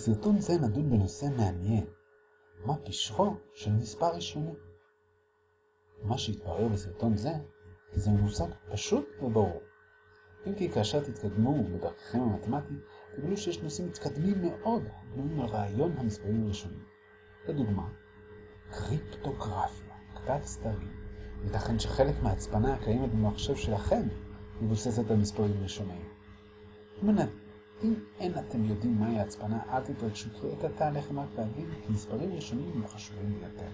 בסרטון זה נדון בנושא מעניין, מה פשרו של מספר ראשוני. מה שהתברר בסרטון זה, כי זה מושג פשוט וברור. אם כי כאשר תתקדמו בדרככם המתמטית, תגלו שיש נושאים מתקדמים מאוד הבנויים על רעיון המספרים הראשונים. לדוגמה, קריפטוגרפיה, כתב סתרים. ייתכן שחלק מההצפנה הקיימת במחשב שלכם מבוססת על מספרים ראשוניים. אם אין אתם יודעים מהי ההצפנה, אל תתרגשו כי עת עתה רק להבין כי מספרים ראשונים הם חשובים ביותר.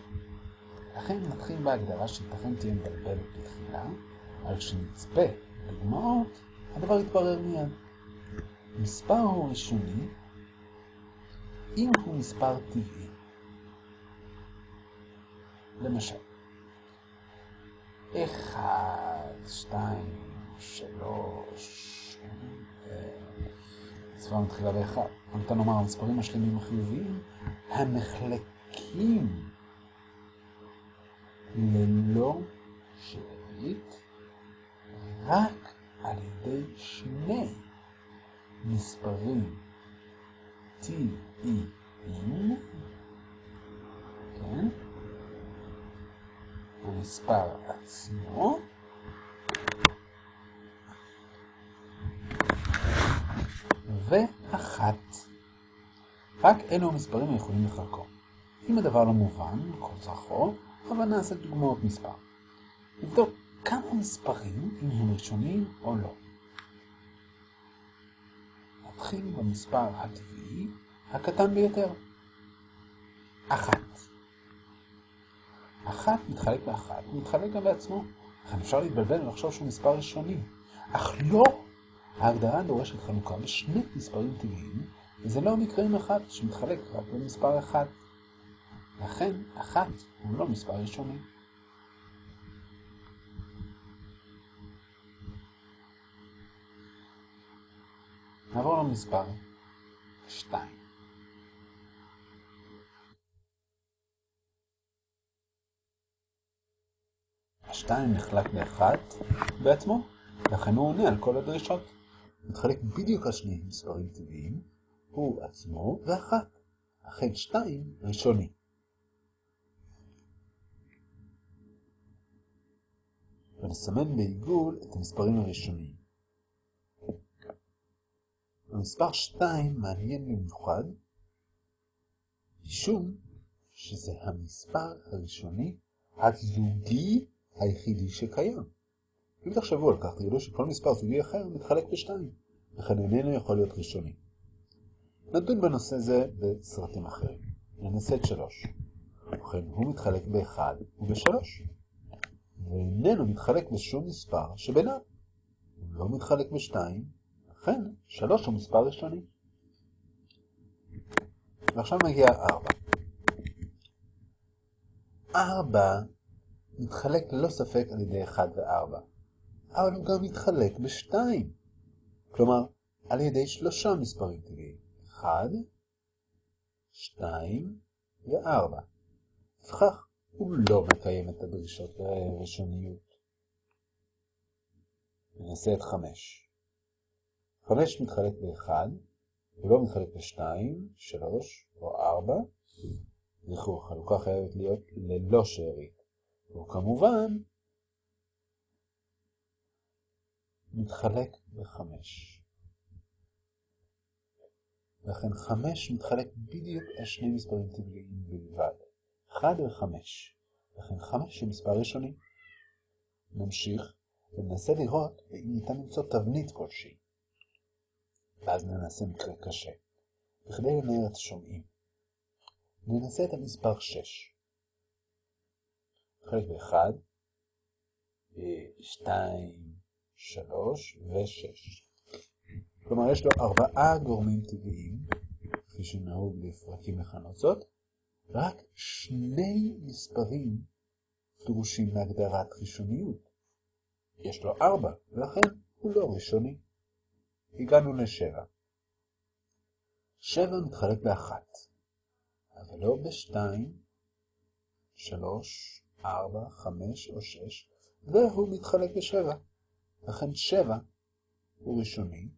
לכן נתחיל בהגדרה שייתכן תהיה מבלבלת בתחילה, אבל כשנצפה דוגמאות, הדבר יתברר מיד. מספר הוא ראשוני אם הוא מספר טבעי. למשל, 1, 2, 3, הצבעה מתחילה באחד. ניתן לומר המספרים השלמים החיוביים המחלקים ללא שארית רק על ידי שני מספרים טבעיים, כן? המספר עצמו ואחת. רק אלו המספרים היכולים לחלקו. אם הדבר לא מובן, כל צרכו, אבל נעשה דוגמאות מספר. נבדוק כמה מספרים, אם הם ראשונים או לא. נתחיל במספר הטבעי הקטן ביותר. אחת. אחת מתחלק באחת, הוא מתחלק גם בעצמו. לכן אפשר להתבלבל ולחשוב שהוא מספר ראשוני. אך לא ההגדרה דורשת חלוקה בשני מספרים טבעיים, וזה לא מקרה עם אחד שמתחלק רק במספר אחד. לכן, אחת הוא לא מספר ראשוני. נעבור למספר 2. השתיים נחלק לאחת בעצמו, לכן הוא עונה על כל הדרישות. מתחלק בדיוק על שני מספרים טבעיים, הוא עצמו ואחת, אכן שתיים ראשוני. ונסמן בעיגול את המספרים הראשוניים. המספר 2 מעניין במיוחד, משום שזה המספר הראשוני הזוגי היחידי שקיים. אם תחשבו על כך, תראו שכל מספר זוגי אחר מתחלק בשתיים, לכן איננו יכול להיות ראשוני. נדון בנושא זה בסרטים אחרים. ננסה את שלוש. ובכן, הוא מתחלק באחד ובשלוש. ואיננו מתחלק בשום מספר שביניו. הוא לא מתחלק בשתיים, לכן שלוש הוא מספר ראשוני. ועכשיו מגיע ארבע. ארבע מתחלק ללא ספק על ידי אחד וארבע. אבל הוא גם מתחלק בשתיים. כלומר, על ידי שלושה מספרים טבעיים. אחד, שתיים וארבע. וכך הוא לא מקיים את הדרישות הראשוניות. ננסה את חמש. חמש מתחלק באחד, ולא מתחלק בשתיים, שלוש או ארבע. זכרו, החלוקה חייבת להיות ללא שארית. וכמובן, מתחלק בחמש. לכן חמש מתחלק בדיוק על שני מספרים טבעיים בלבד. אחד וחמש. לכן חמש הוא מספר ראשוני. נמשיך וננסה לראות אם ניתן למצוא תבנית כלשהי. ואז ננסה מקרה קשה. בכדי לנער את השומעים. ננסה את המספר שש. חלק באחד, שתיים, שלוש ושש. כלומר, יש לו ארבעה גורמים טבעיים, כפי שנהוג לפרקים לכנות זאת, רק שני מספרים דרושים להגדרת ראשוניות. יש לו ארבע, ולכן הוא לא ראשוני. הגענו לשבע. שבע מתחלק באחת, אבל לא בשתיים, שלוש, ארבע, חמש או שש, והוא מתחלק בשבע. לכן שבע הוא ראשוני,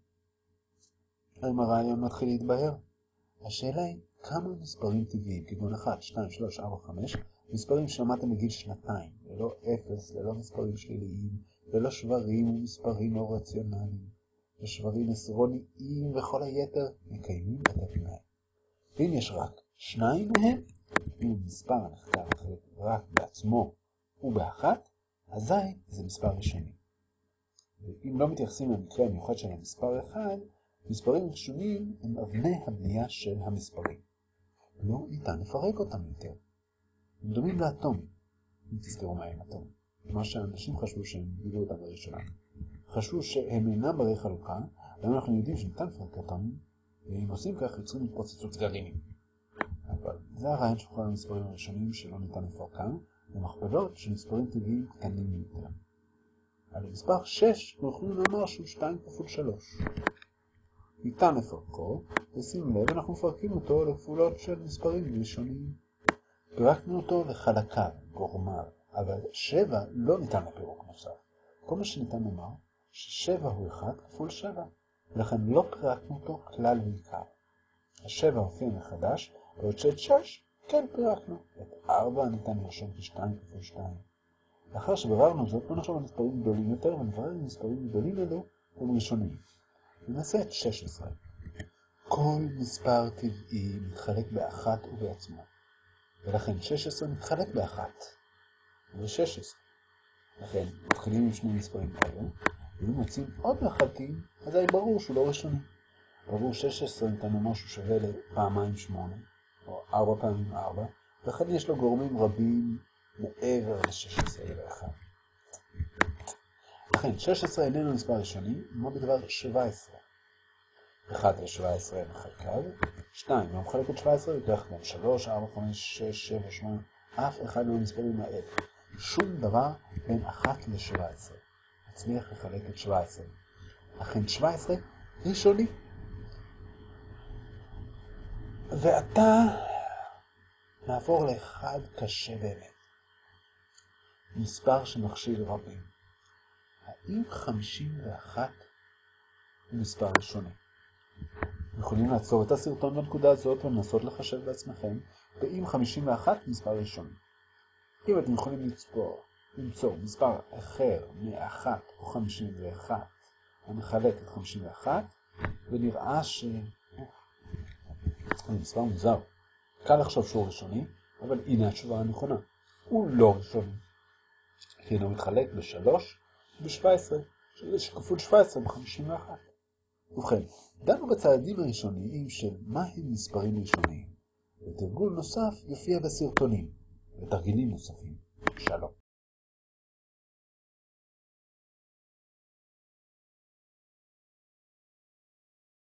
האם הרעיון מתחיל להתבהר? השאלה היא כמה מספרים טבעיים, כגון 1, 2, 3, 4, 5, מספרים שלמדתם בגיל שנתיים, ללא אפס, ללא מספרים שליליים, ללא שברים ומספרים לא רציונליים, ושברים עשרוניים וכל היתר מקיימים את התנאי. ואם יש רק שניים מהם, אם מספר הנחקר רק בעצמו ובאחת, אזי זה מספר ראשוני. ואם לא מתייחסים למקרה המיוחד של המספר אחד, מספרים ראשונים הם אבני הבנייה של המספרים. לא ניתן לפרק אותם יותר. הם דומים לאטומים, אם תזכרו מה הם אטומים. מה שאנשים חשבו שהם גילו אותם לראשונה. חשבו שהם אינם ברי חלוקה, היום אנחנו יודעים שניתן לפרק אטומים, ואם עושים כך יוצרים התפוצצות גרעינים. אבל זה הרעיון של כל המספרים הראשונים שלא ניתן לפרקם, ומכפלות של מספרים טבעיים קטנים יותר. על מספר 6 אנחנו יכולים לומר שהוא 2 כפול 3. ניתן לפרקו, ושים לב, אנחנו מפרקים אותו לכפולות של מספרים ראשוניים. פירקנו אותו לחלקיו, גורמיו, אבל 7 לא ניתן לפירוק נוסף. כל מה שניתן לומר, ש-7 הוא 1 כפול 7, ולכן לא פירקנו אותו כלל ועיקר. ה-7 הופיע מחדש, בעוד שאת 6 כן פירקנו. את 4 ניתן לרשום כ-2 כפול 2. לאחר שביררנו זאת, בוא נחשוב על מספרים גדולים יותר, ונברר אם מספרים גדולים אלו הם ראשונים. ננסה את 16. כל מספר טבעי מתחלק באחת ובעצמו, ולכן 16 מתחלק באחת ו-16. לכן מתחילים עם שני מספרים כאלה, ואם מוצאים עוד מאחדים, אז היה ברור שהוא לא ראשוני. ברור 16 ניתן לומר שהוא שווה לפעמיים 8, או 4 פעמים 4, ולכן יש לו גורמים רבים מעבר ל-16 ל-1. לכן 16 איננו מספר ראשוני, כמו בדבר 17. 1 ל-17 מחלקיו, 2 לא מחלק את 17, יותר גם 3, 4, 5, 6, 7, 8, אף אחד מהמספרים האלה. שום דבר בין 1 ל-17. נצליח לחלק את 17. לכן 17 ראשוני. ועתה נעבור לאחד קשה באמת. מספר שמכשיל רבים. האם 51 הוא מספר ראשוני? יכולים לעצור את הסרטון בנקודה הזאת ולנסות לחשב בעצמכם, ואם 51 מספר ראשוני. אם אתם יכולים לצפור, למצוא מספר אחר מ-1 או 51 המחלק את 51, ונראה ש... זה מספר מוזר. קל לחשוב שהוא ראשוני, אבל הנה התשובה הנכונה. הוא לא ראשוני. כי אינו מתחלק ב-3 וב-17, שכפול 17 ב-51. ובכן, דנו בצעדים הראשוניים של מהם מספרים ראשוניים, ותרגול נוסף יופיע בסרטונים, ותרגילים נוספים. שלום.